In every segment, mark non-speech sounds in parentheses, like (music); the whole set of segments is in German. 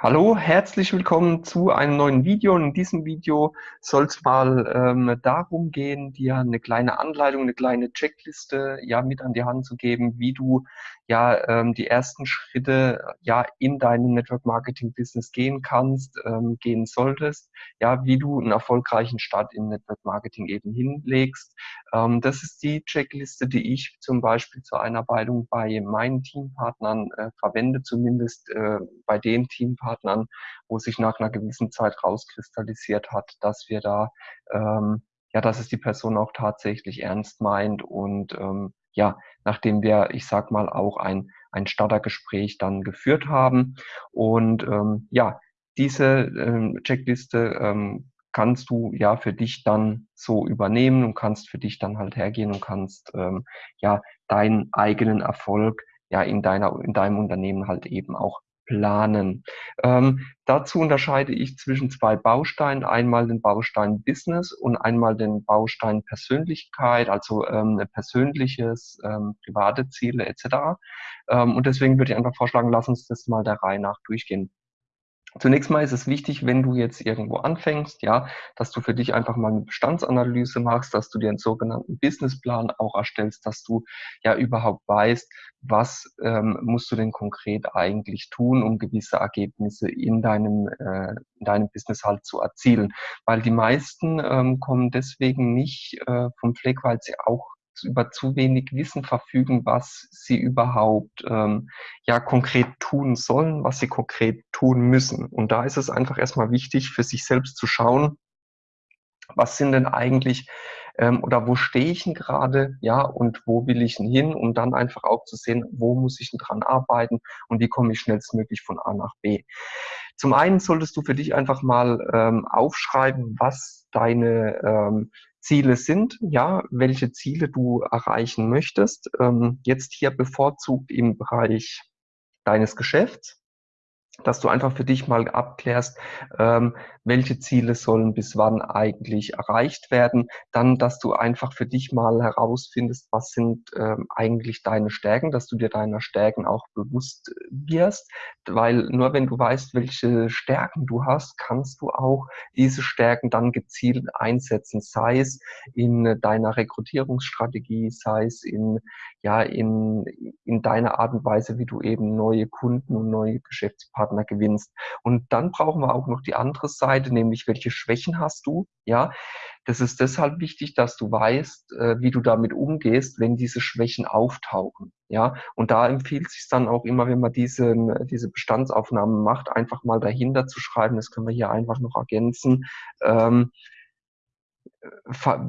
Hallo, herzlich willkommen zu einem neuen Video. In diesem Video soll es mal ähm, darum gehen, dir eine kleine Anleitung, eine kleine Checkliste ja mit an die Hand zu geben, wie du ja ähm, die ersten Schritte ja in deinem Network Marketing Business gehen kannst, ähm, gehen solltest, ja, wie du einen erfolgreichen Start im Network Marketing eben hinlegst. Ähm, das ist die Checkliste, die ich zum Beispiel zur Einarbeitung bei meinen Teampartnern äh, verwende, zumindest äh, bei den Teampartnern Partnern, wo sich nach einer gewissen Zeit rauskristallisiert hat, dass wir da, ähm, ja, dass es die Person auch tatsächlich ernst meint und ähm, ja, nachdem wir, ich sag mal, auch ein, ein Startergespräch dann geführt haben. Und ähm, ja, diese ähm, Checkliste ähm, kannst du ja für dich dann so übernehmen und kannst für dich dann halt hergehen und kannst ähm, ja deinen eigenen Erfolg ja in deiner in deinem Unternehmen halt eben auch planen. Ähm, dazu unterscheide ich zwischen zwei Bausteinen, einmal den Baustein Business und einmal den Baustein Persönlichkeit, also ähm, persönliches, ähm, private Ziele etc. Ähm, und deswegen würde ich einfach vorschlagen, lass uns das mal der Reihe nach durchgehen. Zunächst mal ist es wichtig, wenn du jetzt irgendwo anfängst, ja, dass du für dich einfach mal eine Bestandsanalyse machst, dass du dir einen sogenannten Businessplan auch erstellst, dass du ja überhaupt weißt, was ähm, musst du denn konkret eigentlich tun, um gewisse Ergebnisse in deinem, äh, in deinem Business halt zu erzielen. Weil die meisten ähm, kommen deswegen nicht äh, vom Fleck, weil sie auch über zu wenig Wissen verfügen, was sie überhaupt ähm, ja konkret tun sollen, was sie konkret tun müssen. Und da ist es einfach erstmal wichtig, für sich selbst zu schauen, was sind denn eigentlich ähm, oder wo stehe ich denn gerade, ja, und wo will ich denn hin, um dann einfach auch zu sehen, wo muss ich denn dran arbeiten und wie komme ich schnellstmöglich von A nach B. Zum einen solltest du für dich einfach mal ähm, aufschreiben, was deine ähm, Ziele sind, ja, welche Ziele du erreichen möchtest. Ähm, jetzt hier bevorzugt im Bereich deines Geschäfts dass du einfach für dich mal abklärst, ähm, welche Ziele sollen bis wann eigentlich erreicht werden. Dann, dass du einfach für dich mal herausfindest, was sind ähm, eigentlich deine Stärken, dass du dir deiner Stärken auch bewusst wirst, weil nur wenn du weißt, welche Stärken du hast, kannst du auch diese Stärken dann gezielt einsetzen, sei es in deiner Rekrutierungsstrategie, sei es in, ja, in, in deiner Art und Weise, wie du eben neue Kunden und neue Geschäftspartner Partner gewinnst. Und dann brauchen wir auch noch die andere Seite, nämlich welche Schwächen hast du? Ja, das ist deshalb wichtig, dass du weißt, äh, wie du damit umgehst, wenn diese Schwächen auftauchen. Ja, und da empfiehlt sich dann auch immer, wenn man diese, diese Bestandsaufnahmen macht, einfach mal dahinter zu schreiben. Das können wir hier einfach noch ergänzen. Ähm,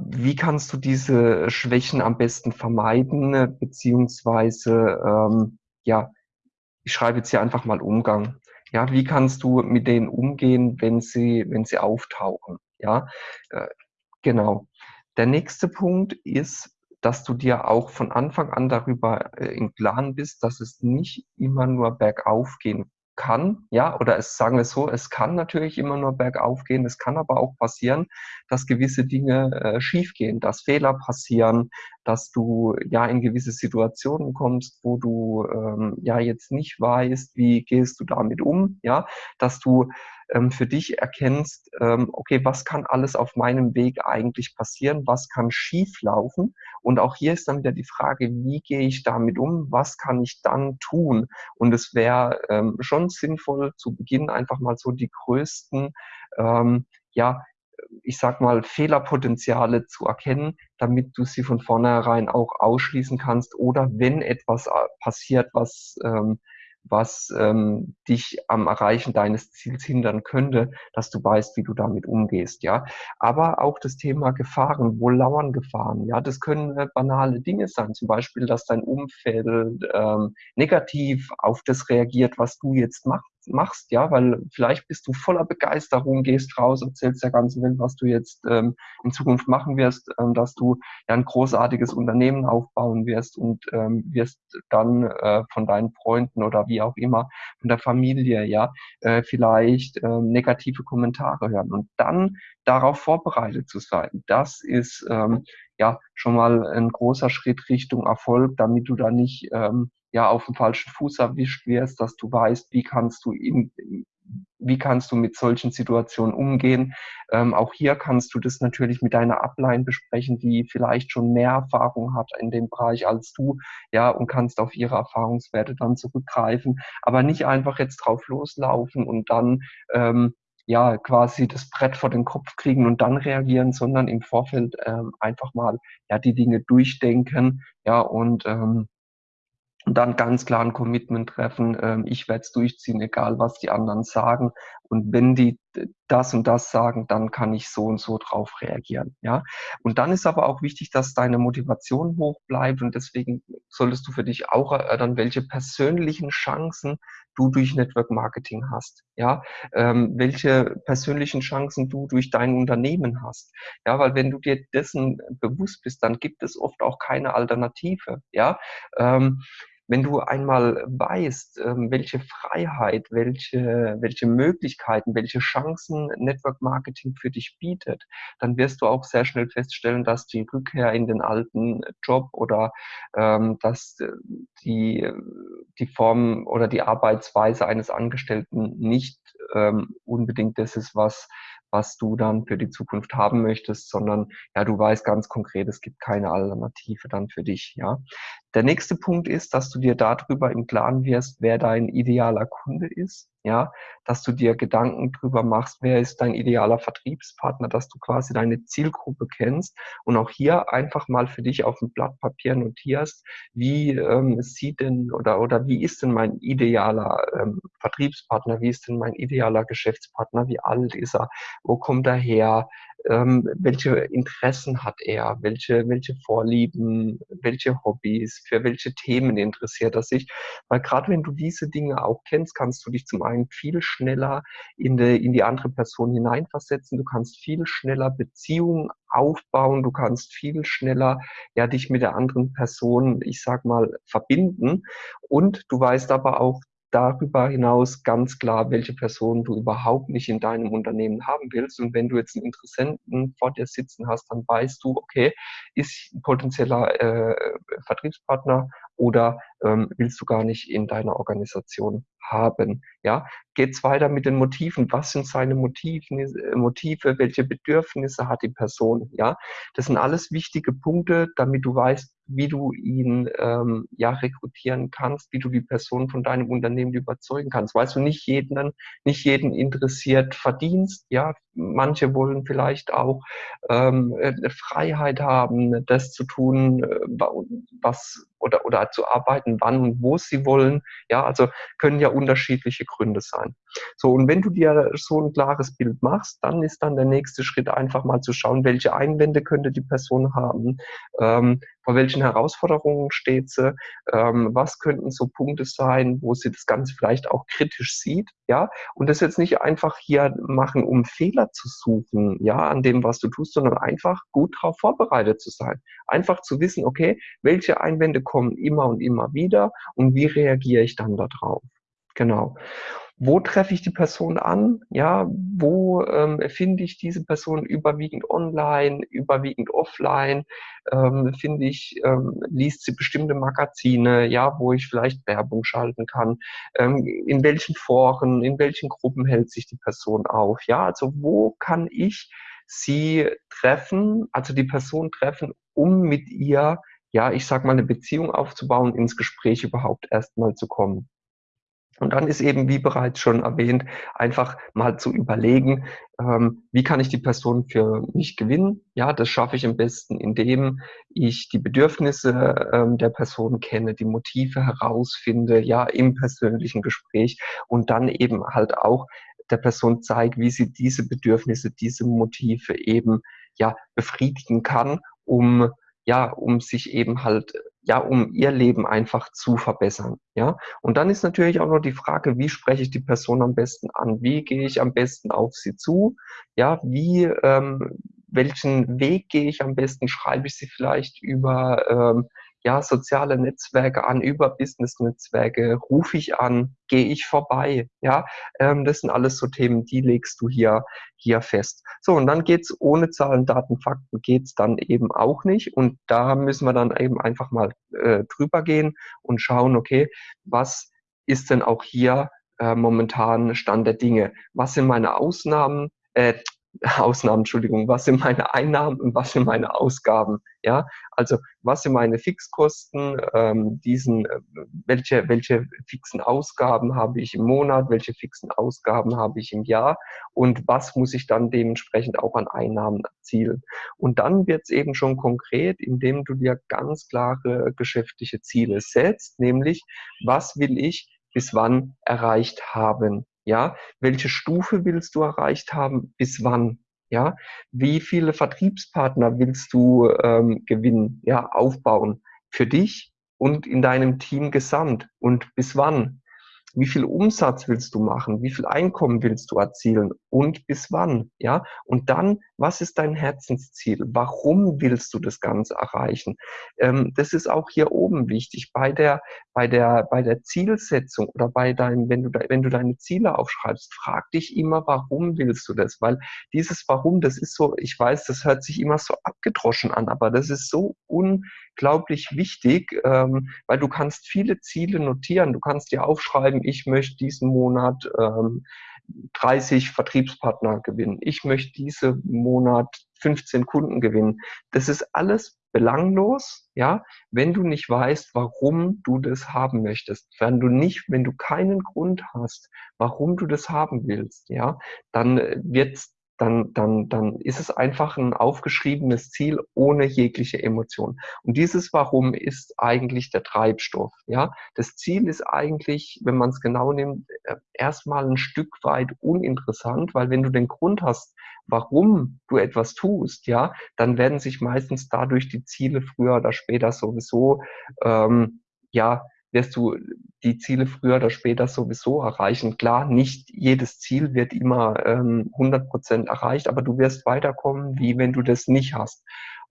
wie kannst du diese Schwächen am besten vermeiden, beziehungsweise ähm, ja, ich schreibe jetzt hier einfach mal Umgang ja, wie kannst du mit denen umgehen, wenn sie, wenn sie auftauchen? Ja, äh, genau. Der nächste Punkt ist, dass du dir auch von Anfang an darüber äh, im Klaren bist, dass es nicht immer nur bergauf gehen kann, ja, oder es sagen wir so, es kann natürlich immer nur bergauf gehen, es kann aber auch passieren, dass gewisse Dinge äh, schiefgehen, dass Fehler passieren, dass du ja in gewisse Situationen kommst, wo du ähm, ja jetzt nicht weißt, wie gehst du damit um, ja, dass du ähm, für dich erkennst, ähm, okay, was kann alles auf meinem Weg eigentlich passieren, was kann schief laufen und auch hier ist dann wieder die Frage, wie gehe ich damit um, was kann ich dann tun? Und es wäre ähm, schon sinnvoll zu Beginn einfach mal so die größten ähm, ja, ich sag mal, Fehlerpotenziale zu erkennen, damit du sie von vornherein auch ausschließen kannst oder wenn etwas äh, passiert, was ähm, was ähm, dich am Erreichen deines Ziels hindern könnte, dass du weißt, wie du damit umgehst, ja. Aber auch das Thema Gefahren, wo lauern Gefahren, ja, das können äh, banale Dinge sein, zum Beispiel, dass dein Umfeld ähm, negativ auf das reagiert, was du jetzt machst, machst, ja, weil vielleicht bist du voller Begeisterung, gehst raus, erzählst der ganzen Welt, was du jetzt ähm, in Zukunft machen wirst, ähm, dass du ja ein großartiges Unternehmen aufbauen wirst und ähm, wirst dann äh, von deinen Freunden oder wie auch immer, von der Familie, ja, äh, vielleicht äh, negative Kommentare hören und dann darauf vorbereitet zu sein. Das ist ähm, ja schon mal ein großer Schritt Richtung Erfolg, damit du da nicht ähm, ja auf dem falschen Fuß erwischt wirst, dass du weißt, wie kannst du in, wie kannst du mit solchen Situationen umgehen? Ähm, auch hier kannst du das natürlich mit deiner Upline besprechen, die vielleicht schon mehr Erfahrung hat in dem Bereich als du, ja, und kannst auf ihre Erfahrungswerte dann zurückgreifen, aber nicht einfach jetzt drauf loslaufen und dann ähm, ja quasi das Brett vor den Kopf kriegen und dann reagieren, sondern im Vorfeld ähm, einfach mal ja die Dinge durchdenken, ja und ähm, und dann ganz klar ein Commitment treffen, ähm, ich werde es durchziehen, egal was die anderen sagen. Und wenn die das und das sagen, dann kann ich so und so drauf reagieren. Ja. Und dann ist aber auch wichtig, dass deine Motivation hoch bleibt und deswegen solltest du für dich auch erörtern, welche persönlichen Chancen du durch Network Marketing hast. Ja, ähm, welche persönlichen Chancen du durch dein Unternehmen hast. Ja, weil wenn du dir dessen bewusst bist, dann gibt es oft auch keine Alternative. Ja. Ähm, wenn du einmal weißt, ähm, welche Freiheit, welche, welche Möglichkeiten, welche Chancen Network Marketing für dich bietet, dann wirst du auch sehr schnell feststellen, dass die Rückkehr in den alten Job oder ähm, dass äh, die, die Form oder die Arbeitsweise eines Angestellten nicht ähm, unbedingt das ist, was was du dann für die Zukunft haben möchtest, sondern ja, du weißt ganz konkret, es gibt keine Alternative dann für dich, ja. Der nächste Punkt ist, dass du dir darüber im Klaren wirst, wer dein idealer Kunde ist ja, dass du dir Gedanken drüber machst, wer ist dein idealer Vertriebspartner, dass du quasi deine Zielgruppe kennst und auch hier einfach mal für dich auf dem Blatt Papier notierst, wie ähm, sieht denn oder oder wie ist denn mein idealer ähm, Vertriebspartner, wie ist denn mein idealer Geschäftspartner, wie alt ist er, wo kommt er her, ähm, welche Interessen hat er, welche, welche Vorlieben, welche Hobbys, für welche Themen interessiert er sich. Weil gerade wenn du diese Dinge auch kennst, kannst du dich zum einen viel schneller in die, in die andere Person hineinversetzen, du kannst viel schneller Beziehungen aufbauen, du kannst viel schneller ja dich mit der anderen Person, ich sag mal, verbinden. Und du weißt aber auch, darüber hinaus ganz klar, welche Person du überhaupt nicht in deinem Unternehmen haben willst. Und wenn du jetzt einen Interessenten vor dir sitzen hast, dann weißt du, okay, ist ein potenzieller äh, Vertriebspartner oder ähm, willst du gar nicht in deiner Organisation haben. Ja, geht's weiter mit den Motiven. Was sind seine Motiven, äh, Motive? Welche Bedürfnisse hat die Person? Ja, das sind alles wichtige Punkte, damit du weißt, wie du ihn ähm, ja rekrutieren kannst, wie du die Person von deinem Unternehmen überzeugen kannst. Weißt du, nicht jeden, nicht jeden interessiert Verdienst. Ja, manche wollen vielleicht auch ähm, Freiheit haben, das zu tun, äh, was oder oder zu arbeiten, wann und wo sie wollen. Ja, also können ja unterschiedliche Gründe sein. So, und wenn du dir so ein klares Bild machst, dann ist dann der nächste Schritt einfach mal zu schauen, welche Einwände könnte die Person haben, ähm, vor welchen Herausforderungen steht sie, ähm, was könnten so Punkte sein, wo sie das Ganze vielleicht auch kritisch sieht, ja, und das jetzt nicht einfach hier machen, um Fehler zu suchen, ja, an dem, was du tust, sondern einfach gut darauf vorbereitet zu sein. Einfach zu wissen, okay, welche Einwände kommen immer und immer wieder und wie reagiere ich dann darauf. Genau wo treffe ich die Person an? Ja, wo ähm, finde ich diese Person überwiegend online, überwiegend offline? Ähm, finde ich, ähm, liest sie bestimmte Magazine, ja, wo ich vielleicht Werbung schalten kann? Ähm, in welchen Foren, in welchen Gruppen hält sich die Person auf? Ja, also wo kann ich sie treffen, also die Person treffen, um mit ihr, ja, ich sag mal, eine Beziehung aufzubauen, ins Gespräch überhaupt erstmal zu kommen. Und dann ist eben, wie bereits schon erwähnt, einfach mal zu überlegen, ähm, wie kann ich die Person für mich gewinnen? Ja, das schaffe ich am besten, indem ich die Bedürfnisse ähm, der Person kenne, die Motive herausfinde, ja, im persönlichen Gespräch und dann eben halt auch der Person zeige, wie sie diese Bedürfnisse, diese Motive eben, ja, befriedigen kann, um ja, um sich eben halt, ja, um ihr Leben einfach zu verbessern, ja. Und dann ist natürlich auch noch die Frage, wie spreche ich die Person am besten an? Wie gehe ich am besten auf sie zu? Ja, wie, ähm, welchen Weg gehe ich am besten? Schreibe ich sie vielleicht über, ähm, ja, soziale Netzwerke an, über Business-Netzwerke, rufe ich an, gehe ich vorbei, ja, ähm, das sind alles so Themen, die legst du hier, hier fest. So, und dann geht's ohne Zahlen, Daten, Fakten geht's dann eben auch nicht und da müssen wir dann eben einfach mal äh, drüber gehen und schauen, okay, was ist denn auch hier äh, momentan Stand der Dinge? Was sind meine Ausnahmen? Äh, Ausnahmen, Entschuldigung, was sind meine Einnahmen und was sind meine Ausgaben? Ja, also was sind meine Fixkosten? Ähm, diesen, äh, welche, welche fixen Ausgaben habe ich im Monat? Welche fixen Ausgaben habe ich im Jahr? Und was muss ich dann dementsprechend auch an Einnahmen erzielen? Und dann wird es eben schon konkret, indem du dir ganz klare geschäftliche Ziele setzt, nämlich was will ich bis wann erreicht haben? Ja, welche Stufe willst du erreicht haben? Bis wann? Ja, wie viele Vertriebspartner willst du ähm, gewinnen? Ja, aufbauen für dich und in deinem Team gesamt und bis wann? Wie viel Umsatz willst du machen, wie viel Einkommen willst du erzielen und bis wann, ja? Und dann, was ist dein Herzensziel? Warum willst du das Ganze erreichen? Ähm, das ist auch hier oben wichtig bei der, bei der, bei der Zielsetzung oder bei deinem, wenn du, wenn du deine Ziele aufschreibst, frag dich immer, warum willst du das? Weil dieses Warum, das ist so, ich weiß, das hört sich immer so abgedroschen an, aber das ist so un, unglaublich wichtig, ähm, weil du kannst viele Ziele notieren. Du kannst dir aufschreiben, ich möchte diesen Monat ähm, 30 Vertriebspartner gewinnen. Ich möchte diesen Monat 15 Kunden gewinnen. Das ist alles belanglos, ja, wenn du nicht weißt, warum du das haben möchtest. Wenn du nicht, wenn du keinen Grund hast, warum du das haben willst, ja, dann wird's dann, dann, dann ist es einfach ein aufgeschriebenes Ziel ohne jegliche Emotion. Und dieses Warum ist eigentlich der Treibstoff. Ja, das Ziel ist eigentlich, wenn man es genau nimmt, äh, erstmal ein Stück weit uninteressant, weil wenn du den Grund hast, warum du etwas tust, ja, dann werden sich meistens dadurch die Ziele früher oder später sowieso ähm, ja wirst du die Ziele früher oder später sowieso erreichen. Klar, nicht jedes Ziel wird immer ähm, 100 Prozent erreicht, aber du wirst weiterkommen, wie wenn du das nicht hast.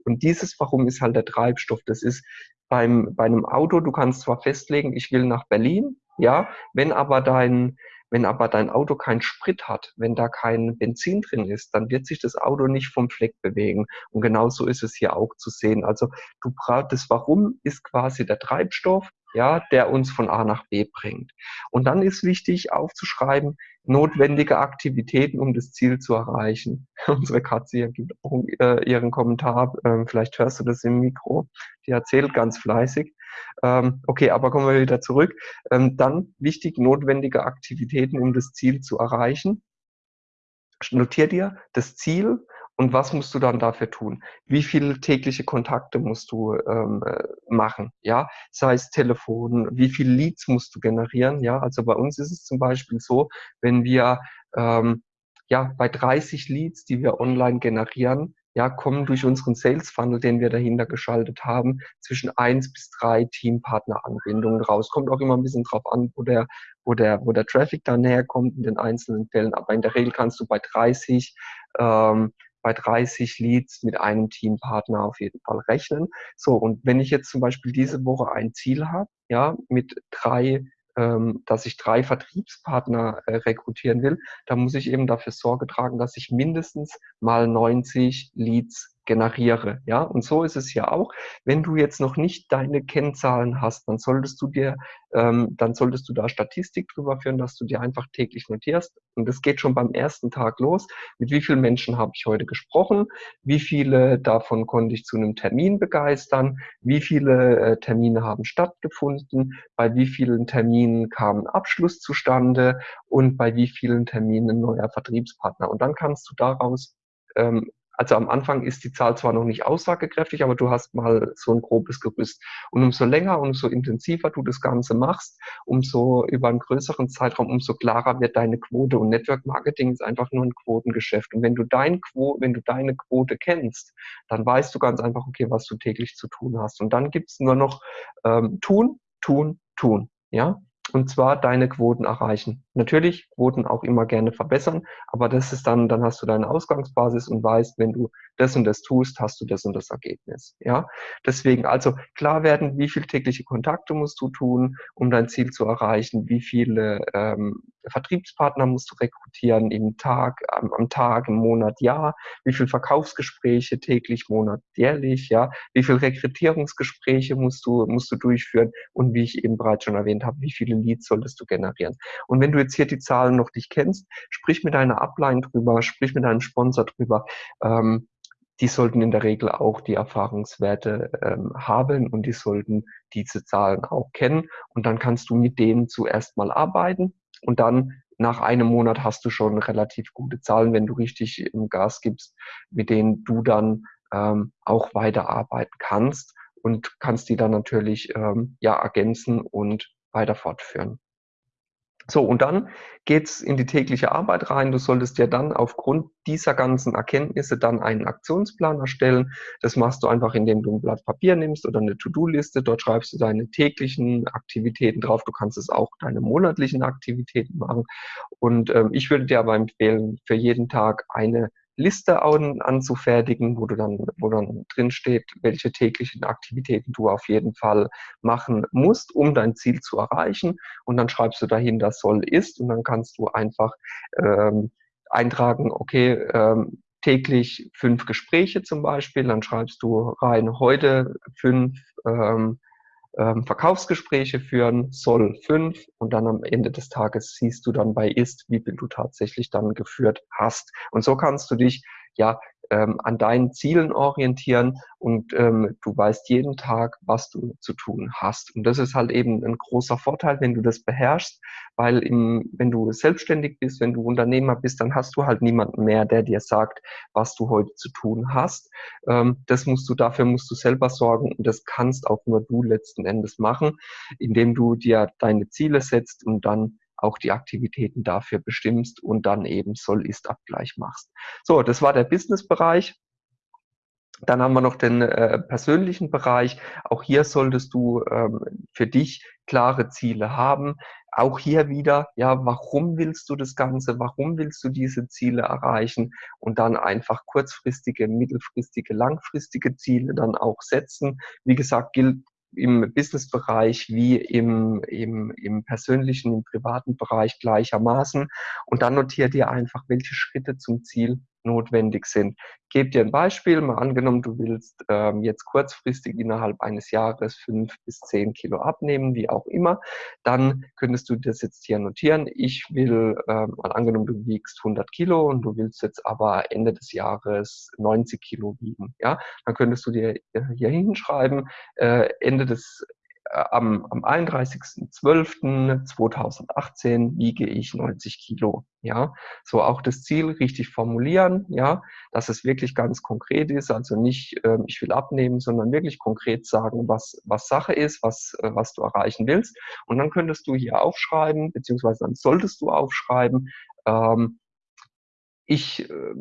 Und dieses Warum ist halt der Treibstoff. Das ist beim, bei einem Auto, du kannst zwar festlegen, ich will nach Berlin, ja, wenn aber dein, wenn aber dein Auto keinen Sprit hat, wenn da kein Benzin drin ist, dann wird sich das Auto nicht vom Fleck bewegen. Und genauso ist es hier auch zu sehen. Also du brauchst das Warum ist quasi der Treibstoff ja, der uns von A nach B bringt. Und dann ist wichtig aufzuschreiben, notwendige Aktivitäten, um das Ziel zu erreichen. (laughs) Unsere Katze hier gibt auch äh, ihren Kommentar, ähm, vielleicht hörst du das im Mikro, die erzählt ganz fleißig. Ähm, okay, aber kommen wir wieder zurück. Ähm, dann wichtig, notwendige Aktivitäten, um das Ziel zu erreichen. Notier dir das Ziel und was musst du dann dafür tun? Wie viele tägliche Kontakte musst du ähm, äh, machen? Ja, sei es Telefon, wie viele Leads musst du generieren? Ja, also bei uns ist es zum Beispiel so, wenn wir ähm, ja bei 30 Leads, die wir online generieren, ja, kommen durch unseren Sales Funnel, den wir dahinter geschaltet haben, zwischen eins bis drei Teampartner-Anbindungen raus. Kommt auch immer ein bisschen drauf an, wo der, wo der, wo der Traffic dann herkommt in den einzelnen Fällen. Aber in der Regel kannst du bei 30 ähm, bei 30 Leads mit einem Teampartner auf jeden Fall rechnen. So, und wenn ich jetzt zum Beispiel diese Woche ein Ziel habe, ja, mit drei ähm, dass ich drei Vertriebspartner äh, rekrutieren will, dann muss ich eben dafür Sorge tragen, dass ich mindestens mal 90 Leads generiere. Ja, und so ist es ja auch. Wenn du jetzt noch nicht deine Kennzahlen hast, dann solltest du dir, ähm, dann solltest du da Statistik drüber führen, dass du dir einfach täglich notierst. Und das geht schon beim ersten Tag los. Mit wie vielen Menschen habe ich heute gesprochen? Wie viele davon konnte ich zu einem Termin begeistern? Wie viele äh, Termine haben stattgefunden? Bei wie vielen Terminen kam ein Abschluss zustande? Und bei wie vielen Terminen ein neuer Vertriebspartner? Und dann kannst du daraus ähm, also am Anfang ist die Zahl zwar noch nicht aussagekräftig, aber du hast mal so ein grobes Gerüst. Und umso länger und umso intensiver du das Ganze machst, umso über einen größeren Zeitraum, umso klarer wird deine Quote. Und Network Marketing ist einfach nur ein Quotengeschäft. Und wenn du dein Quo, wenn du deine Quote kennst, dann weißt du ganz einfach, okay, was du täglich zu tun hast. Und dann gibt's nur noch ähm, tun, tun, tun. Ja, und zwar deine Quoten erreichen. Natürlich Quoten auch immer gerne verbessern, aber das ist dann, dann hast du deine Ausgangsbasis und weißt, wenn du das und das tust, hast du das und das Ergebnis. Ja, deswegen also klar werden, wie viele tägliche Kontakte musst du tun, um dein Ziel zu erreichen, wie viele ähm, Vertriebspartner musst du rekrutieren im Tag, am, am Tag, im Monat, Jahr, wie viele Verkaufsgespräche täglich, Monat, jährlich, ja, wie viele Rekrutierungsgespräche musst du musst du durchführen und wie ich eben bereits schon erwähnt habe, wie viele Leads solltest du generieren. Und wenn du jetzt hier die Zahlen noch nicht kennst, sprich mit deiner Upline drüber, sprich mit deinem Sponsor drüber. Ähm, die sollten in der Regel auch die Erfahrungswerte ähm, haben und die sollten diese Zahlen auch kennen. Und dann kannst du mit denen zuerst mal arbeiten und dann nach einem Monat hast du schon relativ gute Zahlen, wenn du richtig Gas gibst, mit denen du dann ähm, auch weiterarbeiten kannst und kannst die dann natürlich ähm, ja ergänzen und weiter fortführen. So, und dann geht's in die tägliche Arbeit rein. Du solltest dir dann aufgrund dieser ganzen Erkenntnisse dann einen Aktionsplan erstellen. Das machst du einfach, indem du ein Blatt Papier nimmst oder eine To-Do-Liste. Dort schreibst du deine täglichen Aktivitäten drauf. Du kannst es auch deine monatlichen Aktivitäten machen. Und ähm, ich würde dir aber empfehlen, für jeden Tag eine Liste an, anzufertigen, wo du dann, wo dann drin steht, welche täglichen Aktivitäten du auf jeden Fall machen musst, um dein Ziel zu erreichen. Und dann schreibst du dahinter soll ist und dann kannst du einfach ähm, eintragen, okay, ähm, täglich fünf Gespräche zum Beispiel, dann schreibst du rein heute fünf ähm, ähm, Verkaufsgespräche führen, soll fünf und dann am Ende des Tages siehst du dann bei ist, wie viel du tatsächlich dann geführt hast. Und so kannst du dich ja ähm, an deinen Zielen orientieren und ähm, du weißt jeden Tag, was du zu tun hast. Und das ist halt eben ein großer Vorteil, wenn du das beherrschst, weil im, wenn du selbstständig bist, wenn du Unternehmer bist, dann hast du halt niemanden mehr, der dir sagt, was du heute zu tun hast. Ähm, das musst du, dafür musst du selber sorgen und das kannst auch nur du letzten Endes machen, indem du dir deine Ziele setzt und dann auch die Aktivitäten dafür bestimmst und dann eben Soll-Ist-Abgleich machst. So, das war der Business-Bereich. Dann haben wir noch den äh, persönlichen Bereich. Auch hier solltest du ähm, für dich klare Ziele haben. Auch hier wieder, ja, warum willst du das Ganze? Warum willst du diese Ziele erreichen? Und dann einfach kurzfristige, mittelfristige, langfristige Ziele dann auch setzen. Wie gesagt, gilt im Business-Bereich wie im, im, im persönlichen, im privaten Bereich gleichermaßen. Und dann notiert ihr einfach, welche Schritte zum Ziel notwendig sind. Gebt dir ein Beispiel, mal angenommen, du willst ähm, jetzt kurzfristig innerhalb eines Jahres fünf bis zehn Kilo abnehmen, wie auch immer, dann könntest du das jetzt hier notieren. Ich will, ähm, mal angenommen, du wiegst 100 Kilo und du willst jetzt aber Ende des Jahres 90 Kilo wiegen, ja, dann könntest du dir hier hinschreiben, äh, Ende des äh, am, am 31.12.2018 wiege ich 90 Kilo. Ja, so auch das Ziel richtig formulieren, ja, dass es wirklich ganz konkret ist, also nicht, äh, ich will abnehmen, sondern wirklich konkret sagen, was, was Sache ist, was, äh, was du erreichen willst. Und dann könntest du hier aufschreiben, beziehungsweise dann solltest du aufschreiben, ähm, ich äh,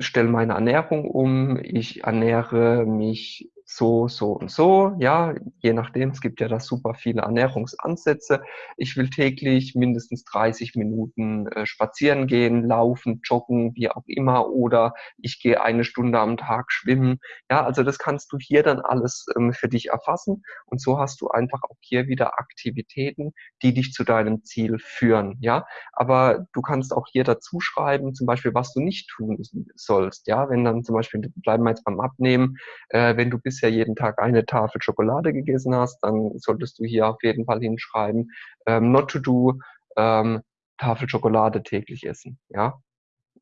stelle meine Ernährung um, ich ernähre mich so, so und so, ja, je nachdem, es gibt ja da super viele Ernährungsansätze. Ich will täglich mindestens 30 Minuten äh, spazieren gehen, laufen, joggen, wie auch immer, oder ich gehe eine Stunde am Tag schwimmen. Ja, also das kannst du hier dann alles ähm, für dich erfassen und so hast du einfach auch hier wieder Aktivitäten, die dich zu deinem Ziel führen, ja. Aber du kannst auch hier dazu schreiben, zum Beispiel, was du nicht tun sollst, ja. Wenn dann zum Beispiel, bleiben wir jetzt beim Abnehmen, äh, wenn du bisher bisher jeden Tag eine Tafel Schokolade gegessen hast, dann solltest du hier auf jeden Fall hinschreiben, ähm, not to do, ähm, Tafel Schokolade täglich essen, ja.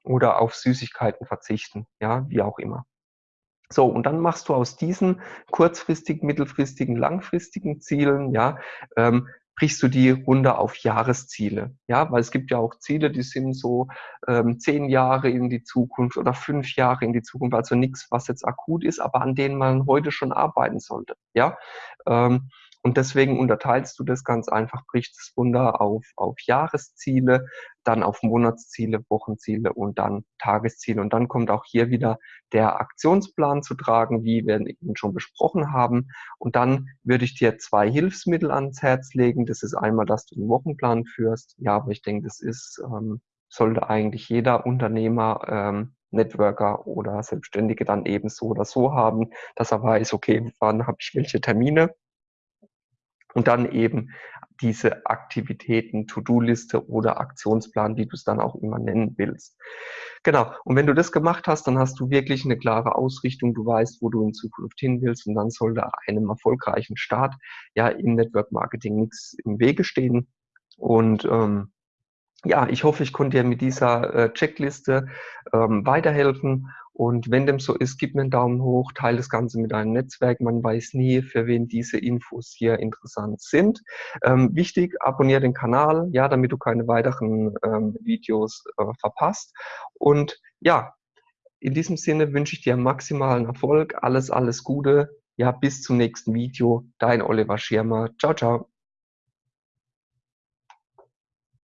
Oder auf Süßigkeiten verzichten, ja, wie auch immer. So, und dann machst du aus diesen kurzfristigen, mittelfristigen, langfristigen Zielen, ja, ähm, brichst du die runter auf Jahresziele. Ja, weil es gibt ja auch Ziele, die sind so ähm, zehn Jahre in die Zukunft oder fünf Jahre in die Zukunft, also nichts, was jetzt akut ist, aber an denen man heute schon arbeiten sollte. Ja, ähm, und deswegen unterteilst du das ganz einfach, brichst es runter auf, auf Jahresziele, dann auf Monatsziele, Wochenziele und dann Tagesziele. Und dann kommt auch hier wieder der Aktionsplan zu tragen, wie wir eben schon besprochen haben. Und dann würde ich dir zwei Hilfsmittel ans Herz legen. Das ist einmal, dass du einen Wochenplan führst. Ja, aber ich denke, das ist, ähm, sollte eigentlich jeder Unternehmer ähm, Networker oder Selbstständige dann eben so oder so haben, dass er weiß, okay, wann habe ich welche Termine und dann eben diese Aktivitäten, To-Do-Liste oder Aktionsplan, wie du es dann auch immer nennen willst. Genau. Und wenn du das gemacht hast, dann hast du wirklich eine klare Ausrichtung. Du weißt, wo du in Zukunft hin willst. Und dann sollte einem erfolgreichen Start ja im Network Marketing nichts im Wege stehen. Und ähm, ja, ich hoffe, ich konnte dir mit dieser äh, Checkliste ähm, weiterhelfen. Und wenn dem so ist, gib mir einen Daumen hoch, teile das Ganze mit deinem Netzwerk. Man weiß nie, für wen diese Infos hier interessant sind. Ähm, wichtig, abonniere den Kanal, ja, damit du keine weiteren ähm, Videos äh, verpasst. Und ja, in diesem Sinne wünsche ich dir maximalen Erfolg, alles, alles Gute. Ja, bis zum nächsten Video. Dein Oliver Schirmer. Ciao, ciao.